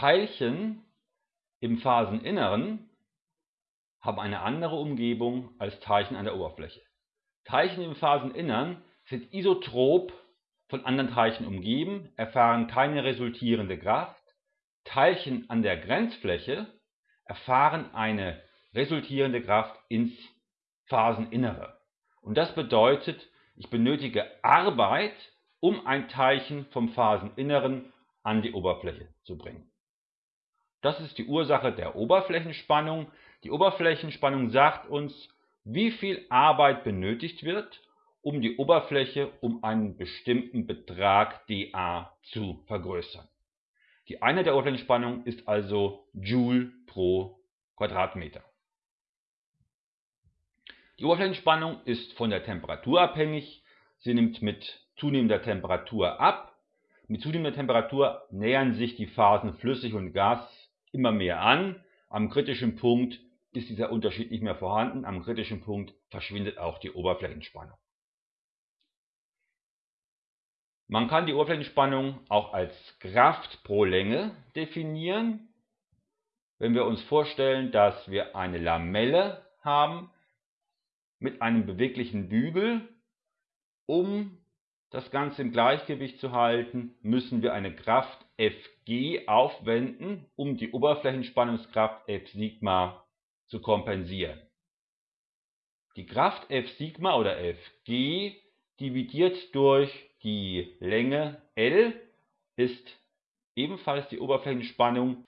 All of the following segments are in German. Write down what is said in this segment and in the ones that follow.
Teilchen im Phaseninneren haben eine andere Umgebung als Teilchen an der Oberfläche. Teilchen im Phaseninnern sind isotrop von anderen Teilchen umgeben, erfahren keine resultierende Kraft. Teilchen an der Grenzfläche erfahren eine resultierende Kraft ins Phaseninnere. Und das bedeutet, ich benötige Arbeit, um ein Teilchen vom Phaseninneren an die Oberfläche zu bringen. Das ist die Ursache der Oberflächenspannung. Die Oberflächenspannung sagt uns, wie viel Arbeit benötigt wird, um die Oberfläche um einen bestimmten Betrag dA zu vergrößern. Die Einheit der Oberflächenspannung ist also Joule pro Quadratmeter. Die Oberflächenspannung ist von der Temperatur abhängig. Sie nimmt mit zunehmender Temperatur ab. Mit zunehmender Temperatur nähern sich die Phasen flüssig und Gas immer mehr an. Am kritischen Punkt ist dieser Unterschied nicht mehr vorhanden. Am kritischen Punkt verschwindet auch die Oberflächenspannung. Man kann die Oberflächenspannung auch als Kraft pro Länge definieren. Wenn wir uns vorstellen, dass wir eine Lamelle haben mit einem beweglichen Bügel, um das Ganze im Gleichgewicht zu halten, müssen wir eine Kraft Fg aufwenden, um die Oberflächenspannungskraft F Sigma zu kompensieren. Die Kraft F Sigma oder Fg dividiert durch die Länge L ist ebenfalls die Oberflächenspannung.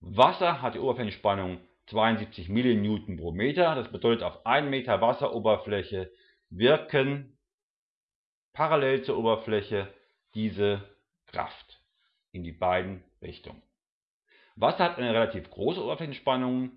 Wasser hat die Oberflächenspannung 72 mN pro Meter. Das bedeutet, auf 1 Meter Wasseroberfläche wirken parallel zur Oberfläche diese Kraft in die beiden Richtungen. Wasser hat eine relativ große Oberflächenspannung.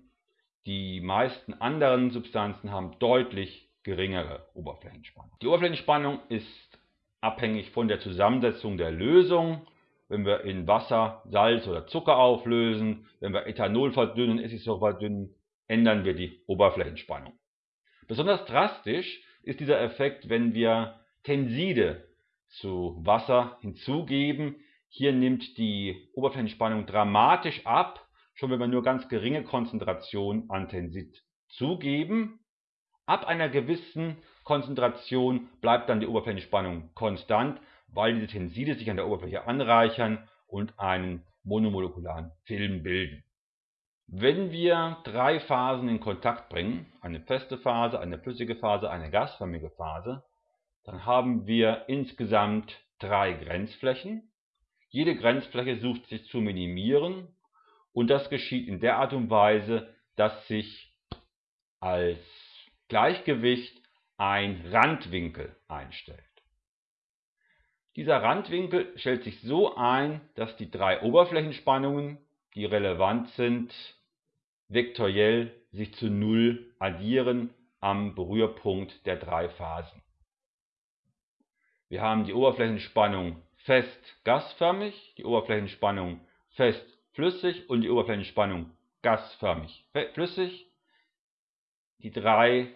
Die meisten anderen Substanzen haben deutlich geringere Oberflächenspannung. Die Oberflächenspannung ist abhängig von der Zusammensetzung der Lösung. Wenn wir in Wasser Salz oder Zucker auflösen, wenn wir Ethanol verdünnen, Essigsäure verdünnen, ändern wir die Oberflächenspannung. Besonders drastisch ist dieser Effekt, wenn wir Tenside zu Wasser hinzugeben. Hier nimmt die Oberflächenspannung dramatisch ab, schon wenn wir nur ganz geringe Konzentration an Tensid zugeben. Ab einer gewissen Konzentration bleibt dann die Oberflächenspannung konstant, weil diese Tenside sich an der Oberfläche anreichern und einen monomolekularen Film bilden. Wenn wir drei Phasen in Kontakt bringen, eine feste Phase, eine flüssige Phase, eine gasförmige Phase, dann haben wir insgesamt drei Grenzflächen. Jede Grenzfläche sucht sich zu minimieren und das geschieht in der Art und Weise, dass sich als Gleichgewicht ein Randwinkel einstellt. Dieser Randwinkel stellt sich so ein, dass die drei Oberflächenspannungen, die relevant sind, vektoriell sich zu Null addieren am Berührpunkt der drei Phasen. Wir haben die Oberflächenspannung fest gasförmig, die Oberflächenspannung fest flüssig und die Oberflächenspannung gasförmig flüssig. Die drei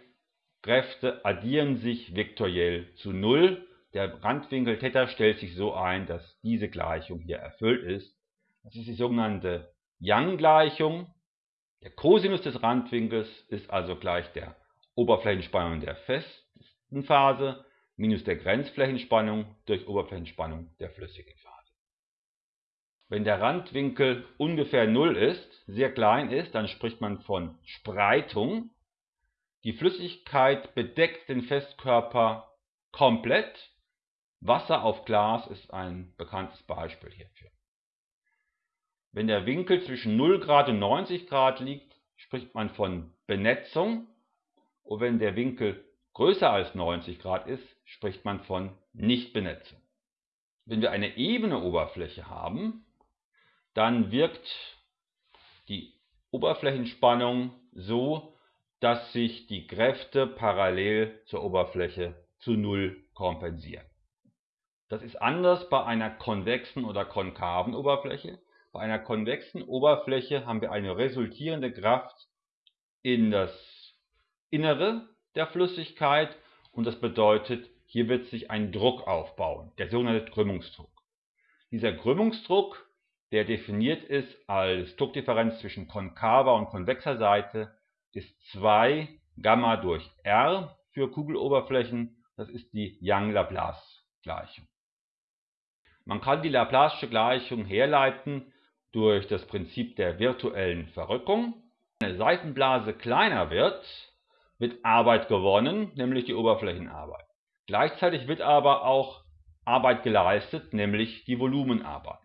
Kräfte addieren sich vektoriell zu Null. Der Randwinkel Theta stellt sich so ein, dass diese Gleichung hier erfüllt ist. Das ist die sogenannte Young-Gleichung. Der Cosinus des Randwinkels ist also gleich der Oberflächenspannung der festen Phase minus der Grenzflächenspannung durch Oberflächenspannung der flüssigen Phase. Wenn der Randwinkel ungefähr 0 ist, sehr klein ist, dann spricht man von Spreitung. Die Flüssigkeit bedeckt den Festkörper komplett. Wasser auf Glas ist ein bekanntes Beispiel hierfür. Wenn der Winkel zwischen 0 Grad und 90 Grad liegt, spricht man von Benetzung. Und wenn der Winkel größer als 90 Grad ist, spricht man von Nichtbenetzung. Wenn wir eine ebene Oberfläche haben, dann wirkt die Oberflächenspannung so, dass sich die Kräfte parallel zur Oberfläche zu Null kompensieren. Das ist anders bei einer konvexen oder konkaven Oberfläche. Bei einer konvexen Oberfläche haben wir eine resultierende Kraft in das Innere der Flüssigkeit und das bedeutet, hier wird sich ein Druck aufbauen, der sogenannte Krümmungsdruck. Dieser Krümmungsdruck der definiert ist als Druckdifferenz zwischen konkaver und konvexer Seite, ist 2 Gamma durch R für Kugeloberflächen. Das ist die Young-Laplace-Gleichung. Man kann die Laplace'sche Gleichung herleiten durch das Prinzip der virtuellen Verrückung. Wenn eine Seifenblase kleiner wird, wird Arbeit gewonnen, nämlich die Oberflächenarbeit. Gleichzeitig wird aber auch Arbeit geleistet, nämlich die Volumenarbeit.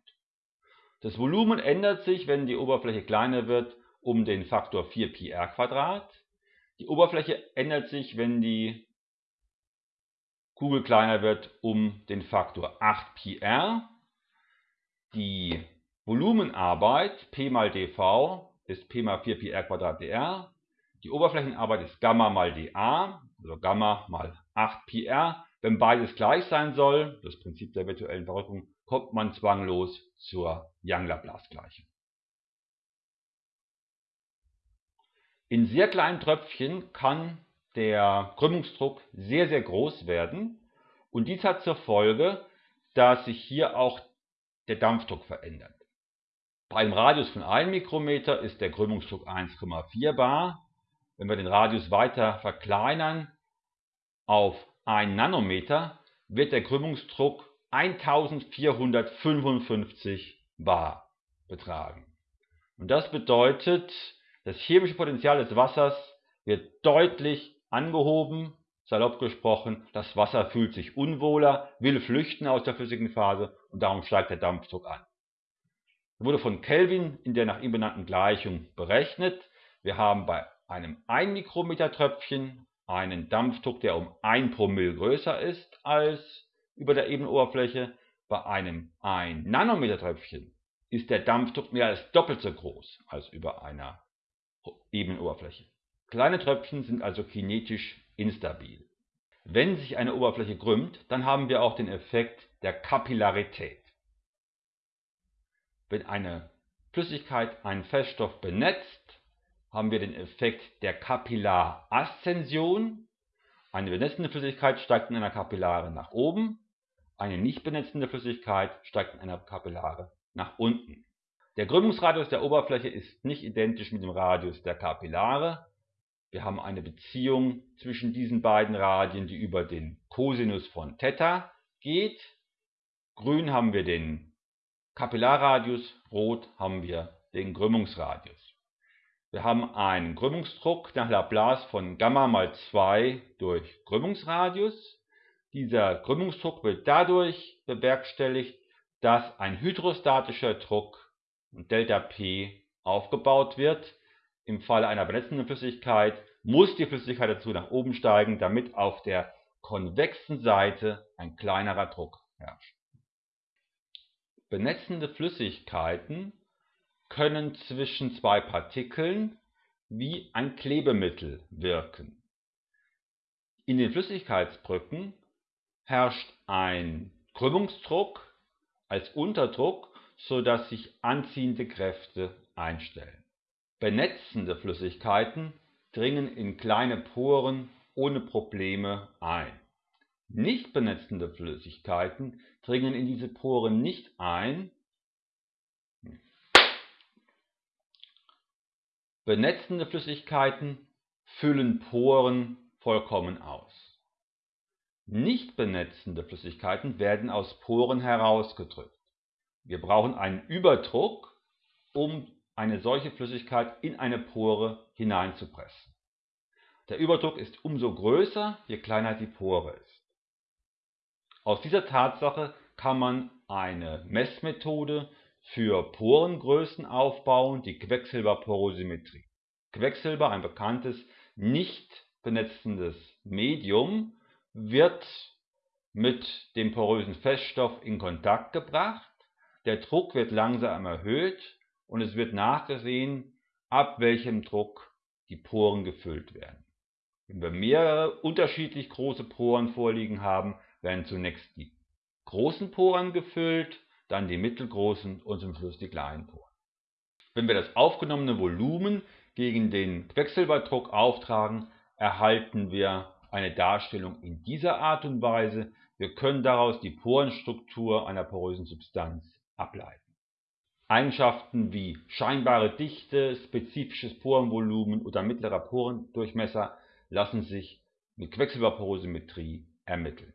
Das Volumen ändert sich, wenn die Oberfläche kleiner wird, um den Faktor 4πr². Die Oberfläche ändert sich, wenn die Kugel kleiner wird, um den Faktor 8πr. Die Volumenarbeit P mal dV ist P mal 4πr² dr. Die Oberflächenarbeit ist Gamma mal dA, also Gamma mal 8πr. Wenn beides gleich sein soll, das Prinzip der virtuellen Verrückung, kommt man zwanglos zur Young-Laplace-Gleichung. In sehr kleinen Tröpfchen kann der Krümmungsdruck sehr, sehr groß werden und dies hat zur Folge, dass sich hier auch der Dampfdruck verändert. Bei einem Radius von 1 Mikrometer ist der Krümmungsdruck 1,4 bar. Wenn wir den Radius weiter verkleinern auf 1 Nanometer, wird der Krümmungsdruck 1455 bar betragen. Und das bedeutet, das chemische Potenzial des Wassers wird deutlich angehoben, salopp gesprochen, das Wasser fühlt sich unwohler, will flüchten aus der flüssigen Phase und darum steigt der Dampfdruck an. Das wurde von Kelvin in der nach ihm benannten Gleichung berechnet. Wir haben bei einem 1 Mikrometer Tröpfchen einen Dampfdruck, der um 1 Promille größer ist als über der Ebenoberfläche. Bei einem 1 Nanometer Tröpfchen ist der Dampfdruck mehr als doppelt so groß als über einer Ebenoberfläche. Kleine Tröpfchen sind also kinetisch instabil. Wenn sich eine Oberfläche krümmt, dann haben wir auch den Effekt der Kapillarität. Wenn eine Flüssigkeit einen Feststoff benetzt, haben wir den Effekt der Kapillaraszension. Eine benetzende Flüssigkeit steigt in einer Kapillare nach oben, eine nicht benetzende Flüssigkeit steigt in einer Kapillare nach unten. Der Krümmungsradius der Oberfläche ist nicht identisch mit dem Radius der Kapillare. Wir haben eine Beziehung zwischen diesen beiden Radien, die über den Cosinus von Theta geht. Grün haben wir den Kapillarradius, rot haben wir den Krümmungsradius. Wir haben einen Krümmungsdruck nach Laplace von Gamma mal 2 durch Krümmungsradius. Dieser Krümmungsdruck wird dadurch bewerkstelligt, dass ein hydrostatischer Druck ΔP aufgebaut wird. Im Falle einer benetzenden Flüssigkeit muss die Flüssigkeit dazu nach oben steigen, damit auf der konvexen Seite ein kleinerer Druck herrscht. Benetzende Flüssigkeiten können zwischen zwei Partikeln wie ein Klebemittel wirken. In den Flüssigkeitsbrücken herrscht ein Krümmungsdruck als Unterdruck, sodass sich anziehende Kräfte einstellen. Benetzende Flüssigkeiten dringen in kleine Poren ohne Probleme ein. Nicht benetzende Flüssigkeiten dringen in diese Poren nicht ein. Benetzende Flüssigkeiten füllen Poren vollkommen aus. Nicht benetzende Flüssigkeiten werden aus Poren herausgedrückt. Wir brauchen einen Überdruck, um eine solche Flüssigkeit in eine Pore hineinzupressen. Der Überdruck ist umso größer, je kleiner die Pore ist. Aus dieser Tatsache kann man eine Messmethode für Porengrößen aufbauen, die Quecksilberporosimetrie. Quecksilber, ein bekanntes nicht benetzendes Medium, wird mit dem porösen Feststoff in Kontakt gebracht. Der Druck wird langsam erhöht und es wird nachgesehen, ab welchem Druck die Poren gefüllt werden. Wenn wir mehrere unterschiedlich große Poren vorliegen haben, werden zunächst die großen Poren gefüllt, dann die mittelgroßen und zum Schluss die kleinen Poren. Wenn wir das aufgenommene Volumen gegen den Quecksilberdruck auftragen, erhalten wir eine Darstellung in dieser Art und Weise. Wir können daraus die Porenstruktur einer porösen Substanz ableiten. Eigenschaften wie scheinbare Dichte, spezifisches Porenvolumen oder mittlerer Porendurchmesser lassen sich mit Quecksilberporosimetrie ermitteln